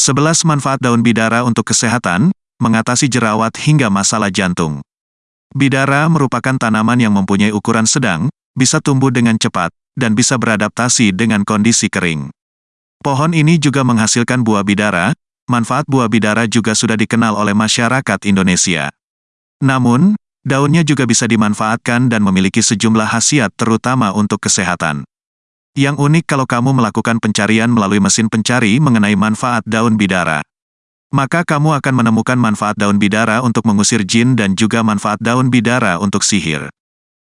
11 manfaat daun bidara untuk kesehatan, mengatasi jerawat hingga masalah jantung. Bidara merupakan tanaman yang mempunyai ukuran sedang, bisa tumbuh dengan cepat, dan bisa beradaptasi dengan kondisi kering. Pohon ini juga menghasilkan buah bidara, manfaat buah bidara juga sudah dikenal oleh masyarakat Indonesia. Namun, daunnya juga bisa dimanfaatkan dan memiliki sejumlah khasiat terutama untuk kesehatan. Yang unik kalau kamu melakukan pencarian melalui mesin pencari mengenai manfaat daun bidara. Maka kamu akan menemukan manfaat daun bidara untuk mengusir jin dan juga manfaat daun bidara untuk sihir.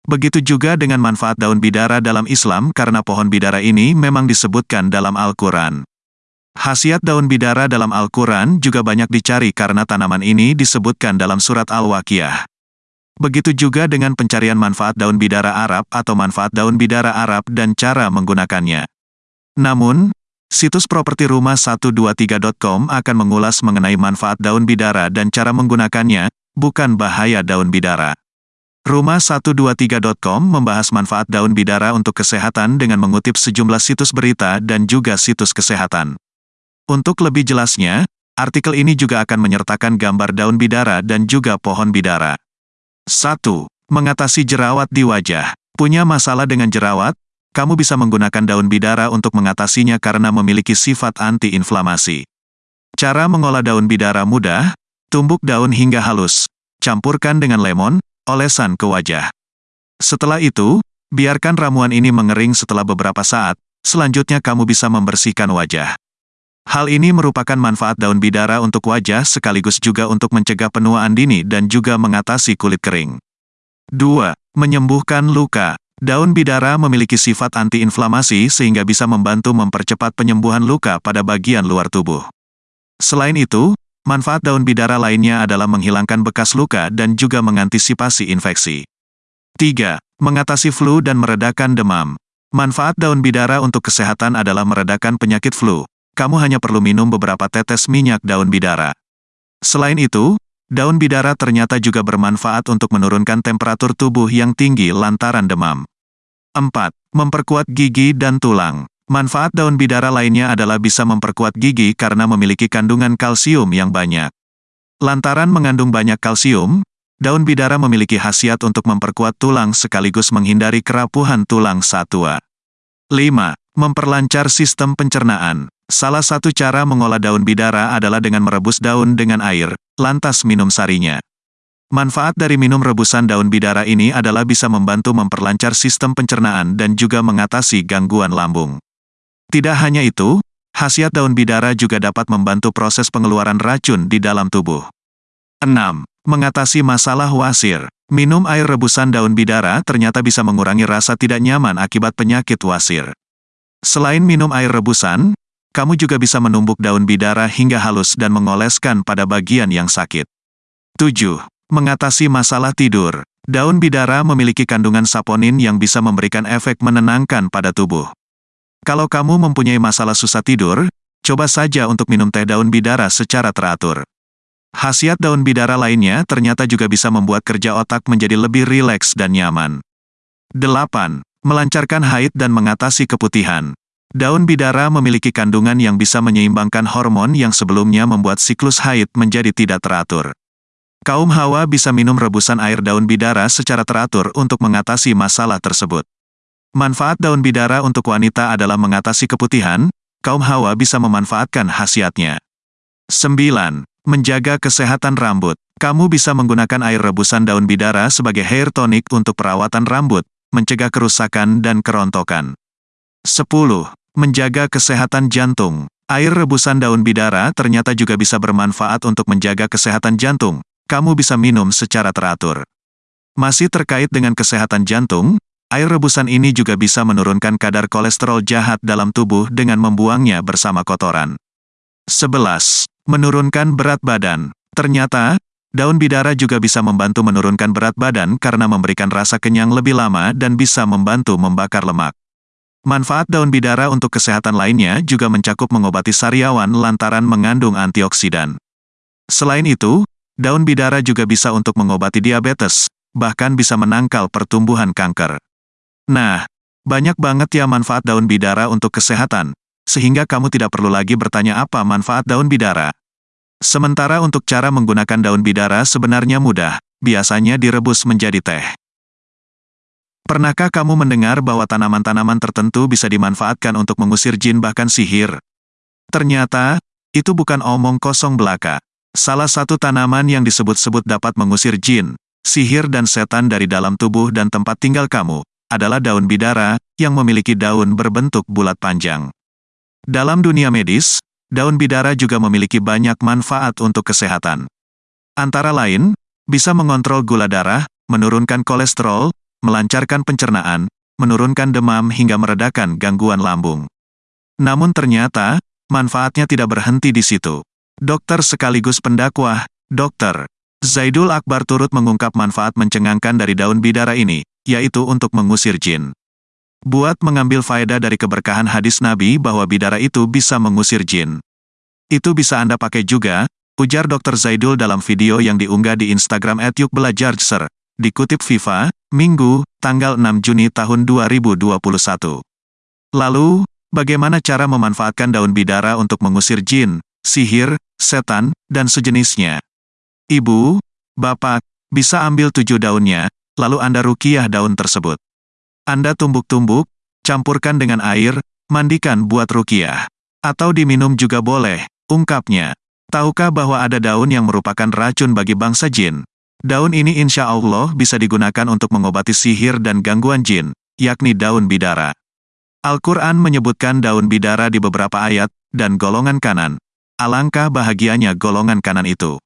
Begitu juga dengan manfaat daun bidara dalam Islam karena pohon bidara ini memang disebutkan dalam Al-Quran. Hasiat daun bidara dalam Al-Quran juga banyak dicari karena tanaman ini disebutkan dalam surat Al-Waqiah. Begitu juga dengan pencarian manfaat daun bidara Arab atau manfaat daun bidara Arab dan cara menggunakannya. Namun, situs properti rumah 123.com akan mengulas mengenai manfaat daun bidara dan cara menggunakannya, bukan bahaya daun bidara. Rumah 123.com membahas manfaat daun bidara untuk kesehatan dengan mengutip sejumlah situs berita dan juga situs kesehatan. Untuk lebih jelasnya, artikel ini juga akan menyertakan gambar daun bidara dan juga pohon bidara. 1. Mengatasi jerawat di wajah. Punya masalah dengan jerawat? Kamu bisa menggunakan daun bidara untuk mengatasinya karena memiliki sifat anti-inflamasi. Cara mengolah daun bidara mudah, tumbuk daun hingga halus, campurkan dengan lemon, olesan ke wajah. Setelah itu, biarkan ramuan ini mengering setelah beberapa saat, selanjutnya kamu bisa membersihkan wajah. Hal ini merupakan manfaat daun bidara untuk wajah sekaligus juga untuk mencegah penuaan dini dan juga mengatasi kulit kering. 2. Menyembuhkan luka. Daun bidara memiliki sifat antiinflamasi sehingga bisa membantu mempercepat penyembuhan luka pada bagian luar tubuh. Selain itu, manfaat daun bidara lainnya adalah menghilangkan bekas luka dan juga mengantisipasi infeksi. 3. Mengatasi flu dan meredakan demam. Manfaat daun bidara untuk kesehatan adalah meredakan penyakit flu, kamu hanya perlu minum beberapa tetes minyak daun bidara. Selain itu, daun bidara ternyata juga bermanfaat untuk menurunkan temperatur tubuh yang tinggi lantaran demam. 4. Memperkuat gigi dan tulang. Manfaat daun bidara lainnya adalah bisa memperkuat gigi karena memiliki kandungan kalsium yang banyak. Lantaran mengandung banyak kalsium, daun bidara memiliki khasiat untuk memperkuat tulang sekaligus menghindari kerapuhan tulang saat tua. 5. Memperlancar sistem pencernaan. Salah satu cara mengolah daun bidara adalah dengan merebus daun dengan air, lantas minum sarinya. Manfaat dari minum rebusan daun bidara ini adalah bisa membantu memperlancar sistem pencernaan dan juga mengatasi gangguan lambung. Tidak hanya itu, khasiat daun bidara juga dapat membantu proses pengeluaran racun di dalam tubuh. 6. Mengatasi masalah wasir. Minum air rebusan daun bidara ternyata bisa mengurangi rasa tidak nyaman akibat penyakit wasir. Selain minum air rebusan, kamu juga bisa menumbuk daun bidara hingga halus dan mengoleskan pada bagian yang sakit. 7. Mengatasi masalah tidur. Daun bidara memiliki kandungan saponin yang bisa memberikan efek menenangkan pada tubuh. Kalau kamu mempunyai masalah susah tidur, coba saja untuk minum teh daun bidara secara teratur. Khasiat daun bidara lainnya ternyata juga bisa membuat kerja otak menjadi lebih rileks dan nyaman. 8. Melancarkan haid dan mengatasi keputihan. Daun bidara memiliki kandungan yang bisa menyeimbangkan hormon yang sebelumnya membuat siklus haid menjadi tidak teratur. Kaum hawa bisa minum rebusan air daun bidara secara teratur untuk mengatasi masalah tersebut. Manfaat daun bidara untuk wanita adalah mengatasi keputihan, kaum hawa bisa memanfaatkan khasiatnya. 9. Menjaga kesehatan rambut. Kamu bisa menggunakan air rebusan daun bidara sebagai hair tonic untuk perawatan rambut, mencegah kerusakan dan kerontokan. 10. Menjaga kesehatan jantung. Air rebusan daun bidara ternyata juga bisa bermanfaat untuk menjaga kesehatan jantung. Kamu bisa minum secara teratur. Masih terkait dengan kesehatan jantung, air rebusan ini juga bisa menurunkan kadar kolesterol jahat dalam tubuh dengan membuangnya bersama kotoran. 11. Menurunkan berat badan. Ternyata, daun bidara juga bisa membantu menurunkan berat badan karena memberikan rasa kenyang lebih lama dan bisa membantu membakar lemak. Manfaat daun bidara untuk kesehatan lainnya juga mencakup mengobati sariawan lantaran mengandung antioksidan. Selain itu, daun bidara juga bisa untuk mengobati diabetes, bahkan bisa menangkal pertumbuhan kanker. Nah, banyak banget ya manfaat daun bidara untuk kesehatan. sehingga kamu tidak perlu lagi bertanya apa manfaat daun bidara. Sementara untuk cara menggunakan daun bidara sebenarnya mudah, biasanya direbus menjadi teh. Pernahkah kamu mendengar bahwa tanaman-tanaman tertentu bisa dimanfaatkan untuk mengusir jin bahkan sihir? Ternyata, itu bukan omong kosong belaka. Salah satu tanaman yang disebut-sebut dapat mengusir jin, sihir dan setan dari dalam tubuh dan tempat tinggal kamu, adalah daun bidara, yang memiliki daun berbentuk bulat panjang. Dalam dunia medis, daun bidara juga memiliki banyak manfaat untuk kesehatan. Antara lain, bisa mengontrol gula darah, menurunkan kolesterol, melancarkan pencernaan, menurunkan demam hingga meredakan gangguan lambung. Namun ternyata, manfaatnya tidak berhenti di situ. Dokter sekaligus pendakwah, Dokter Zaidul Akbar turut mengungkap manfaat mencengangkan dari daun bidara ini, yaitu untuk mengusir jin. Buat mengambil faedah dari keberkahan hadis Nabi bahwa bidara itu bisa mengusir jin. Itu bisa Anda pakai juga, ujar Dr. Zaidul dalam video yang diunggah di Instagram @yukbelajarser, dikutip FIFA, Minggu, tanggal 6 Juni tahun 2021. Lalu, bagaimana cara memanfaatkan daun bidara untuk mengusir jin, sihir, setan, dan sejenisnya. Ibu, bapak, bisa ambil tujuh daunnya, lalu Anda rukiah daun tersebut. Anda tumbuk-tumbuk, campurkan dengan air, mandikan buat rukiah. Atau diminum juga boleh, ungkapnya. Tahukah bahwa ada daun yang merupakan racun bagi bangsa jin? Daun ini insya Allah bisa digunakan untuk mengobati sihir dan gangguan jin, yakni daun bidara. Al-Quran menyebutkan daun bidara di beberapa ayat, dan golongan kanan, Alangkah bahagianya golongan kanan itu.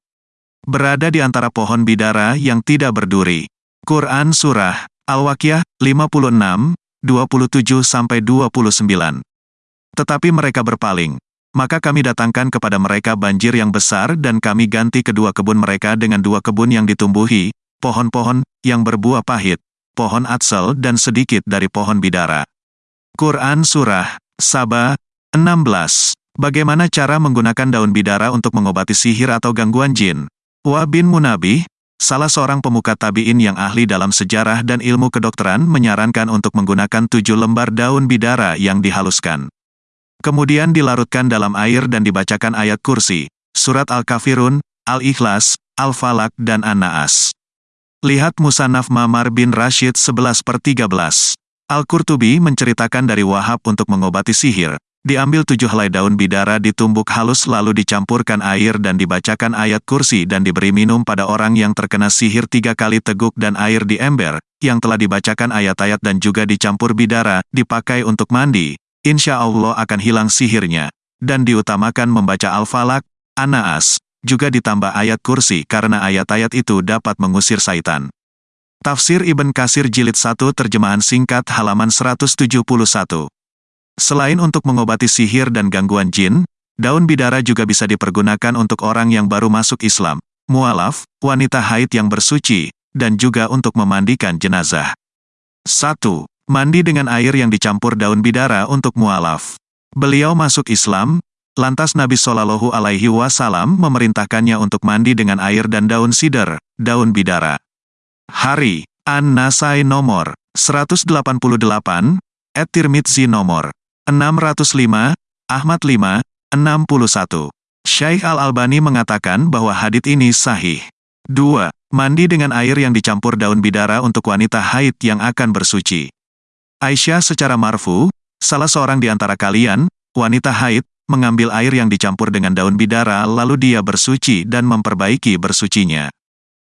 Berada di antara pohon bidara yang tidak berduri. Quran Surah Al-Waqiah 56, 27-29. Tetapi mereka berpaling. Maka kami datangkan kepada mereka banjir yang besar dan kami ganti kedua kebun mereka dengan dua kebun yang ditumbuhi, pohon-pohon, yang berbuah pahit, pohon atsel dan sedikit dari pohon bidara. Quran Surah Sabah 16 Bagaimana cara menggunakan daun bidara untuk mengobati sihir atau gangguan jin? Wa bin Munabih, salah seorang pemuka tabi'in yang ahli dalam sejarah dan ilmu kedokteran menyarankan untuk menggunakan tujuh lembar daun bidara yang dihaluskan. Kemudian dilarutkan dalam air dan dibacakan ayat kursi, surat Al-Kafirun, Al-Ikhlas, Al-Falak dan An-Naas. Lihat Musanaf Mamar bin Rashid 11 per 13. Al-Qurtubi menceritakan dari Wahab untuk mengobati sihir, Diambil tujuh helai daun bidara ditumbuk halus lalu dicampurkan air dan dibacakan ayat kursi dan diberi minum pada orang yang terkena sihir tiga kali teguk dan air di ember, yang telah dibacakan ayat-ayat dan juga dicampur bidara, dipakai untuk mandi, insya Allah akan hilang sihirnya. Dan diutamakan membaca Al-Falak, An-Naas, juga ditambah ayat kursi karena ayat-ayat itu dapat mengusir saitan. Tafsir Ibn Kasir Jilid 1 Terjemahan Singkat halaman 171 Selain untuk mengobati sihir dan gangguan jin, daun bidara juga bisa dipergunakan untuk orang yang baru masuk Islam, mualaf, wanita haid yang bersuci, dan juga untuk memandikan jenazah. 1. Mandi dengan air yang dicampur daun bidara untuk mualaf. Beliau masuk Islam, lantas Nabi Shallallahu Alaihi Wasallam memerintahkannya untuk mandi dengan air dan daun sider, daun bidara. Hari, An-Nasai nomor 188, Et Tirmidzi nomor 605, Ahmad 5, 61. Syaikh Al-Albani mengatakan bahwa hadit ini sahih. 2. Mandi dengan air yang dicampur daun bidara untuk wanita haid yang akan bersuci. Aisyah secara marfu, salah seorang di antara kalian, wanita haid, mengambil air yang dicampur dengan daun bidara lalu dia bersuci dan memperbaiki bersucinya.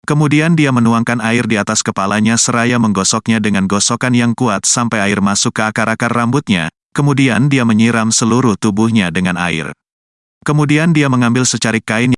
Kemudian dia menuangkan air di atas kepalanya seraya menggosoknya dengan gosokan yang kuat sampai air masuk ke akar-akar rambutnya, Kemudian dia menyiram seluruh tubuhnya dengan air. Kemudian dia mengambil secarik kain